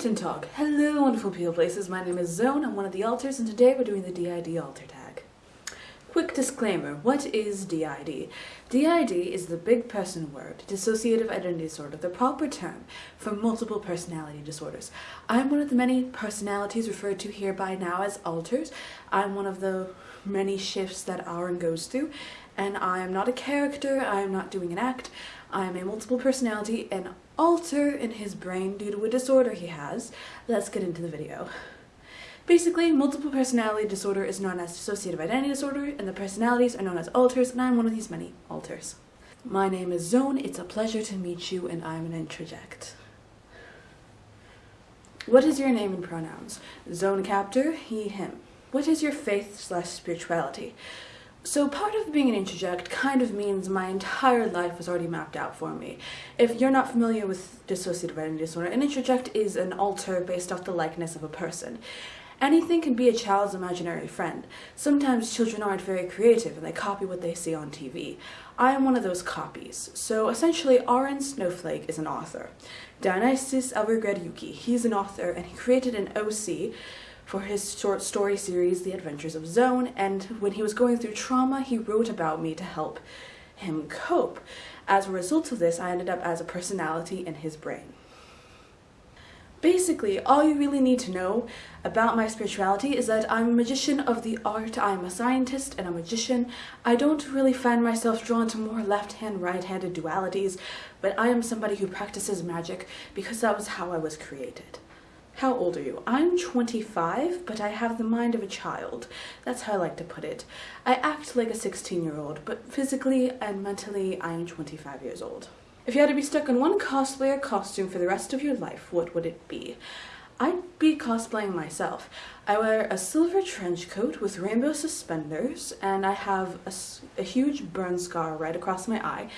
Guten Tag. Hello wonderful people places, my name is Zone, I'm one of the alters and today we're doing the DID alter tag. Quick disclaimer, what is DID? DID is the big person word, dissociative identity disorder, the proper term for multiple personality disorders. I'm one of the many personalities referred to here by now as alters. I'm one of the many shifts that Aaron goes through and I am not a character, I am not doing an act, I am a multiple personality and alter in his brain due to a disorder he has. Let's get into the video. Basically, multiple personality disorder is known as dissociative identity disorder, and the personalities are known as alters, and I'm one of these many alters. My name is Zone, it's a pleasure to meet you, and I'm an introject. What is your name and pronouns? Zone captor, he, him. What is your faith slash spirituality? So part of being an introject kind of means my entire life was already mapped out for me. If you're not familiar with dissociative identity disorder, an introject is an alter based off the likeness of a person. Anything can be a child's imaginary friend. Sometimes children aren't very creative and they copy what they see on TV. I am one of those copies. So essentially, Aaron Snowflake is an author. Dionysus Evergrad Yuki, he's an author and he created an OC for his short story series, The Adventures of Zone, and when he was going through trauma, he wrote about me to help him cope. As a result of this, I ended up as a personality in his brain. Basically, all you really need to know about my spirituality is that I'm a magician of the art, I'm a scientist and a magician. I don't really find myself drawn to more left-hand, right-handed dualities, but I am somebody who practices magic because that was how I was created. How old are you? I'm 25, but I have the mind of a child. That's how I like to put it. I act like a 16 year old, but physically and mentally I am 25 years old. If you had to be stuck in one cosplayer costume for the rest of your life, what would it be? I'd be cosplaying myself. I wear a silver trench coat with rainbow suspenders, and I have a, a huge burn scar right across my eye,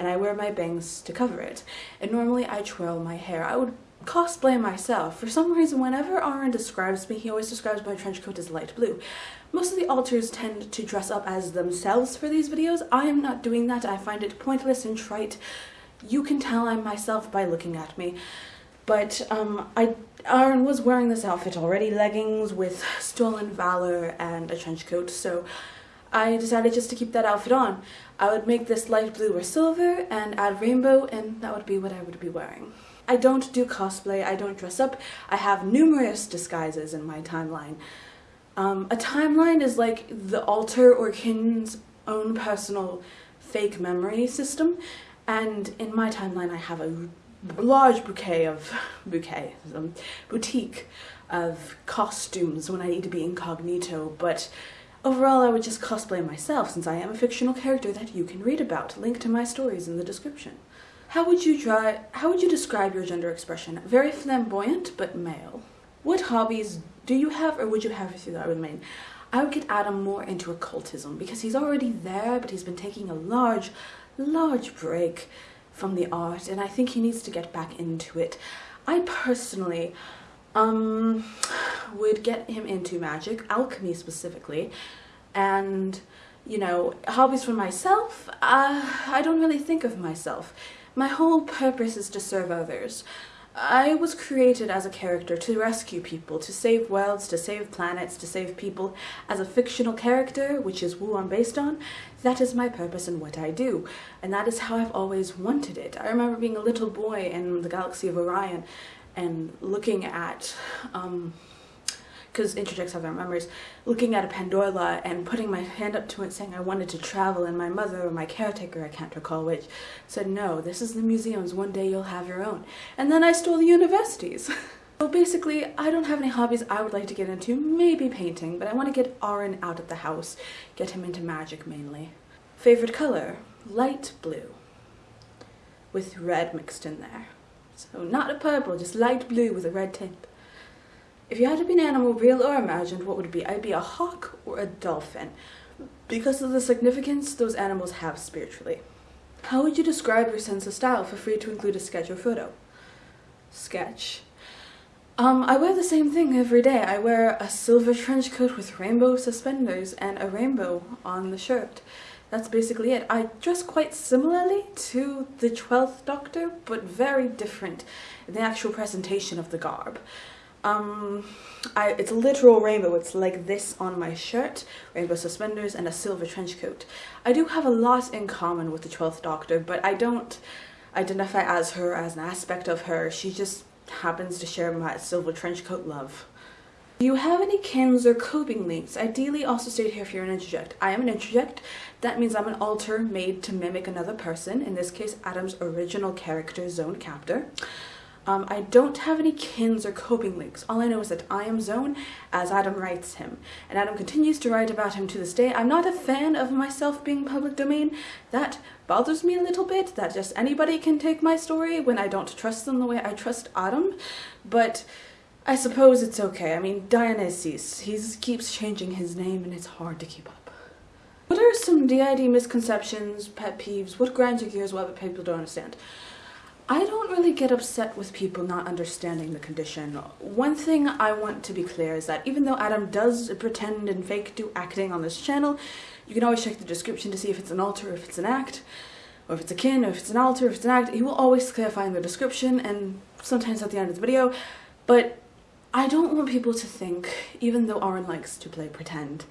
and I wear my bangs to cover it. And normally I twirl my hair. I would cosplay myself. For some reason, whenever Aaron describes me, he always describes my trench coat as light blue. Most of the alters tend to dress up as themselves for these videos. I am not doing that. I find it pointless and trite. You can tell I'm myself by looking at me. But um, I, Aaron was wearing this outfit already, leggings with stolen valor and a trench coat, so I decided just to keep that outfit on. I would make this light blue or silver and add rainbow and that would be what I would be wearing. I don't do cosplay, I don't dress up. I have numerous disguises in my timeline. Um, a timeline is like the alter or kin's own personal fake memory system, and in my timeline I have a large bouquet of bouquet um, boutique of costumes when I need to be incognito, but overall I would just cosplay myself since I am a fictional character that you can read about. Link to my stories in the description. How would you try, how would you describe your gender expression? Very flamboyant, but male. What hobbies do you have or would you have if you would mean? I would get Adam more into occultism because he's already there, but he's been taking a large, large break from the art and I think he needs to get back into it. I personally um, would get him into magic, alchemy specifically, and you know, hobbies for myself, uh, I don't really think of myself. My whole purpose is to serve others. I was created as a character to rescue people, to save worlds, to save planets, to save people. As a fictional character, which is who I'm based on, that is my purpose and what I do. And that is how I've always wanted it. I remember being a little boy in the galaxy of Orion and looking at um, because introjects have their memories, looking at a Pandora and putting my hand up to it saying I wanted to travel and my mother or my caretaker, I can't recall which, said no, this is the museums, one day you'll have your own. And then I stole the universities. so basically, I don't have any hobbies I would like to get into, maybe painting, but I want to get Aaron out of the house, get him into magic mainly. Favorite color? Light blue with red mixed in there. So not a purple, just light blue with a red tint. If you had to be an animal, real or imagined, what would it be? I'd be a hawk or a dolphin because of the significance those animals have spiritually. How would you describe your sense of style? Feel free to include a sketch or photo. Sketch. Um, I wear the same thing every day. I wear a silver trench coat with rainbow suspenders and a rainbow on the shirt. that's basically it. I dress quite similarly to the 12th Doctor, but very different in the actual presentation of the garb. Um, I, it's a literal rainbow. It's like this on my shirt, rainbow suspenders, and a silver trench coat. I do have a lot in common with the 12th Doctor, but I don't identify as her as an aspect of her. She just happens to share my silver trench coat love. Do you have any kins or coping links? Ideally also state here if you're an introject. I am an introject. That means I'm an alter made to mimic another person, in this case Adam's original character, Zone Captor. Um, I don't have any kins or coping links. All I know is that I am Zone as Adam writes him. And Adam continues to write about him to this day. I'm not a fan of myself being public domain. That bothers me a little bit, that just anybody can take my story when I don't trust them the way I trust Adam. But I suppose it's okay. I mean, Dionysus, he keeps changing his name and it's hard to keep up. What are some DID misconceptions, pet peeves, what grinds your gears, what people don't understand? I don't really get upset with people not understanding the condition. One thing I want to be clear is that even though Adam does pretend and fake do acting on this channel, you can always check the description to see if it's an alter, if it's an act, or if it's a kin, or if it's an alter, if it's an act. He will always clarify in the description and sometimes at the end of the video, but I don't want people to think, even though Aaron likes to play pretend,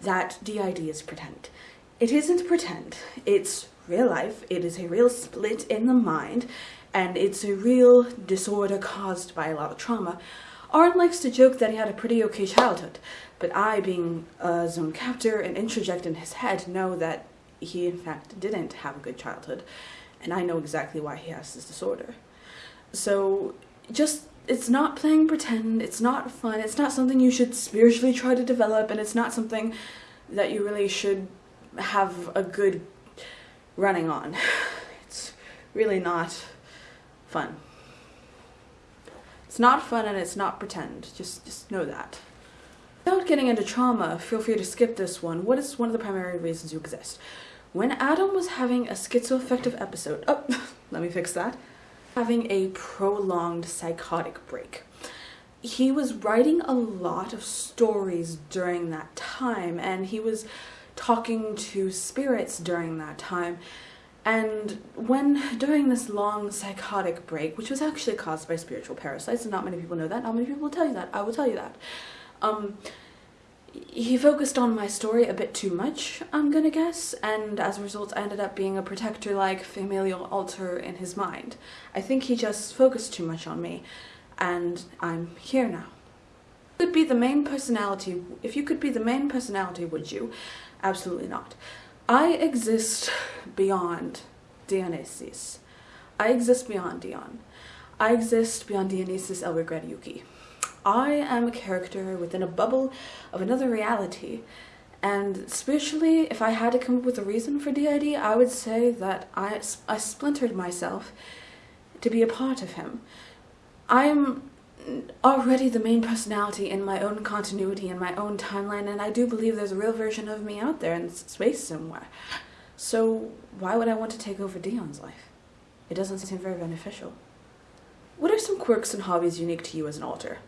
that DID is pretend. It isn't pretend. It's real life. It is a real split in the mind, and it's a real disorder caused by a lot of trauma. Aaron likes to joke that he had a pretty okay childhood, but I, being a zone captor and introject in his head, know that he in fact didn't have a good childhood, and I know exactly why he has this disorder. So just it's not playing pretend, it's not fun, it's not something you should spiritually try to develop, and it's not something that you really should have a good running on. It's really not fun. It's not fun and it's not pretend. Just, just know that. Without getting into trauma, feel free to skip this one. What is one of the primary reasons you exist? When Adam was having a schizoaffective episode, oh, let me fix that, having a prolonged psychotic break. He was writing a lot of stories during that time and he was talking to spirits during that time. And when during this long psychotic break, which was actually caused by spiritual parasites, and not many people know that, not many people will tell you that, I will tell you that. Um, he focused on my story a bit too much, I'm gonna guess, and as a result I ended up being a protector-like familial alter in his mind. I think he just focused too much on me, and I'm here now. Could be the main personality, if you could be the main personality, would you? Absolutely not. I exist beyond Dionysus. I exist beyond Dion. I exist beyond Dionysus Elregred Yuki. I am a character within a bubble of another reality. And spiritually, if I had to come up with a reason for DID, I would say that I, I splintered myself to be a part of him. I'm already the main personality in my own continuity in my own timeline and I do believe there's a real version of me out there in space somewhere. So why would I want to take over Dion's life? It doesn't seem very beneficial. What are some quirks and hobbies unique to you as an alter?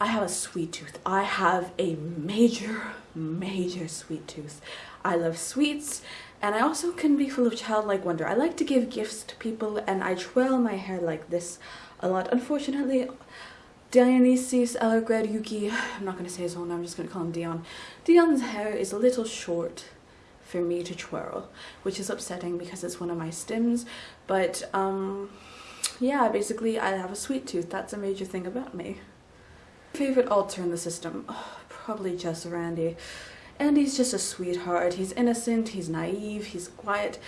I have a sweet tooth. I have a major, major sweet tooth. I love sweets and I also can be full of childlike wonder. I like to give gifts to people and I twirl my hair like this a lot. Unfortunately, Dionysius Elregred Yuki, I'm not going to say his whole name, I'm just going to call him Dion. Dion's hair is a little short for me to twirl, which is upsetting because it's one of my stems, but um, yeah, basically I have a sweet tooth, that's a major thing about me. Favorite alter in the system? Oh, probably just Randy. Andy's just a sweetheart, he's innocent, he's naive, he's quiet,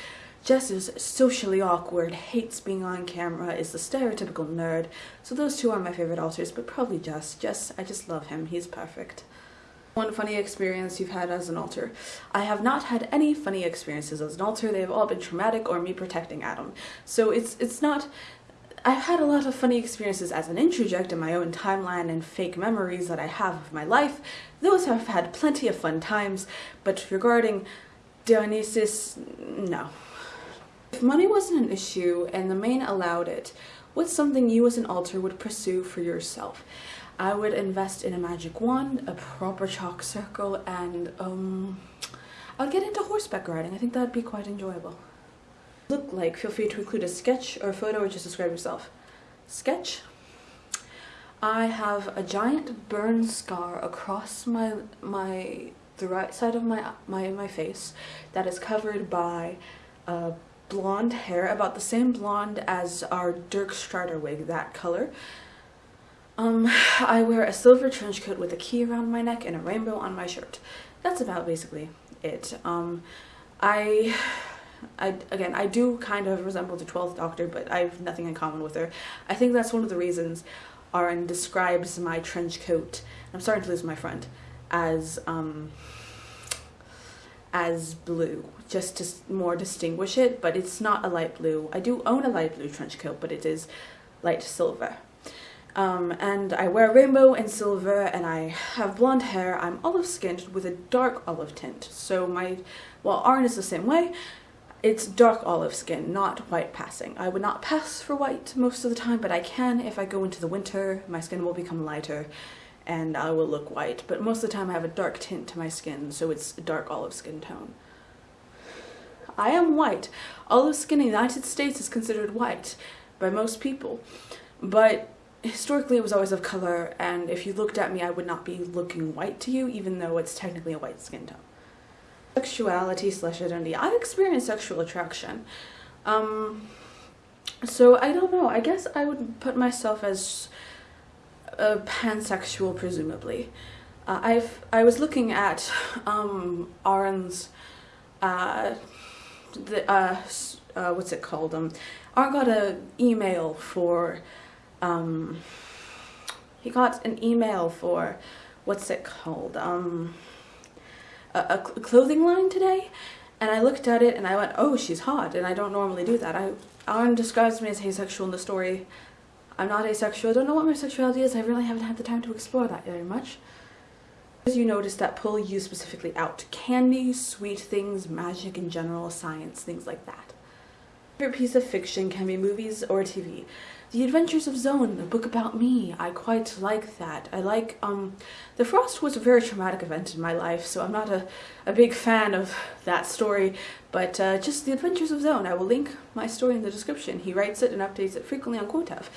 Jess is socially awkward, hates being on camera, is the stereotypical nerd. So those two are my favorite alters, but probably Jess. Jess, I just love him. He's perfect. One funny experience you've had as an alter. I have not had any funny experiences as an alter. They've all been traumatic or me protecting Adam. So it's it's not I've had a lot of funny experiences as an introject in my own timeline and fake memories that I have of my life. Those have had plenty of fun times, but regarding Dionysus, no. If money wasn't an issue and the main allowed it, what's something you as an alter would pursue for yourself? I would invest in a magic wand, a proper chalk circle, and um, I'll get into horseback riding. I think that'd be quite enjoyable. Look like, feel free to include a sketch or a photo or just describe yourself. Sketch. I have a giant burn scar across my my the right side of my my my face that is covered by uh, blonde hair, about the same blonde as our Dirk Strider wig, that color. Um, I wear a silver trench coat with a key around my neck and a rainbow on my shirt. That's about basically it. Um, I, I, again, I do kind of resemble the 12th Doctor, but I have nothing in common with her. I think that's one of the reasons Aaron describes my trench coat, I'm starting to lose my friend, as, um, as blue, just to more distinguish it, but it's not a light blue. I do own a light blue trench coat, but it is light silver. Um, and I wear rainbow and silver and I have blonde hair. I'm olive skinned with a dark olive tint. So my, well, Arn is the same way. It's dark olive skin, not white passing. I would not pass for white most of the time, but I can if I go into the winter. My skin will become lighter and I will look white. But most of the time I have a dark tint to my skin, so it's a dark olive skin tone. I am white. Olive skin in the United States is considered white by most people. But historically it was always of color and if you looked at me I would not be looking white to you even though it's technically a white skin tone. Sexuality slash identity. I've experienced sexual attraction. Um, so I don't know, I guess I would put myself as pansexual presumably. Uh, I've I was looking at um, Aaron's uh, the uh, uh, what's it called um Aaron got an email for um, he got an email for, what's it called, um, a, a clothing line today, and I looked at it and I went, oh, she's hot, and I don't normally do that. I, Aaron describes me as asexual in the story. I'm not asexual. I don't know what my sexuality is. I really haven't had the time to explore that very much. As you notice that pull you specifically out. Candy, sweet things, magic in general, science, things like that. Favorite piece of fiction can be movies or TV. The Adventures of Zone, the book about me. I quite like that. I like, um, The Frost was a very traumatic event in my life, so I'm not a, a big fan of that story, but uh, just The Adventures of Zone. I will link my story in the description. He writes it and updates it frequently on Quotev,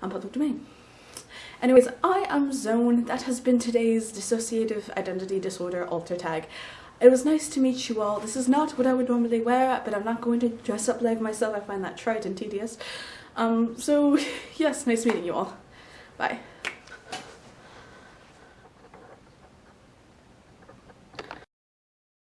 on public domain. Anyways, I am Zone. That has been today's dissociative identity disorder alter tag. It was nice to meet you all. This is not what I would normally wear, but I'm not going to dress up like myself. I find that trite and tedious. Um, so yes, nice meeting you all. Bye.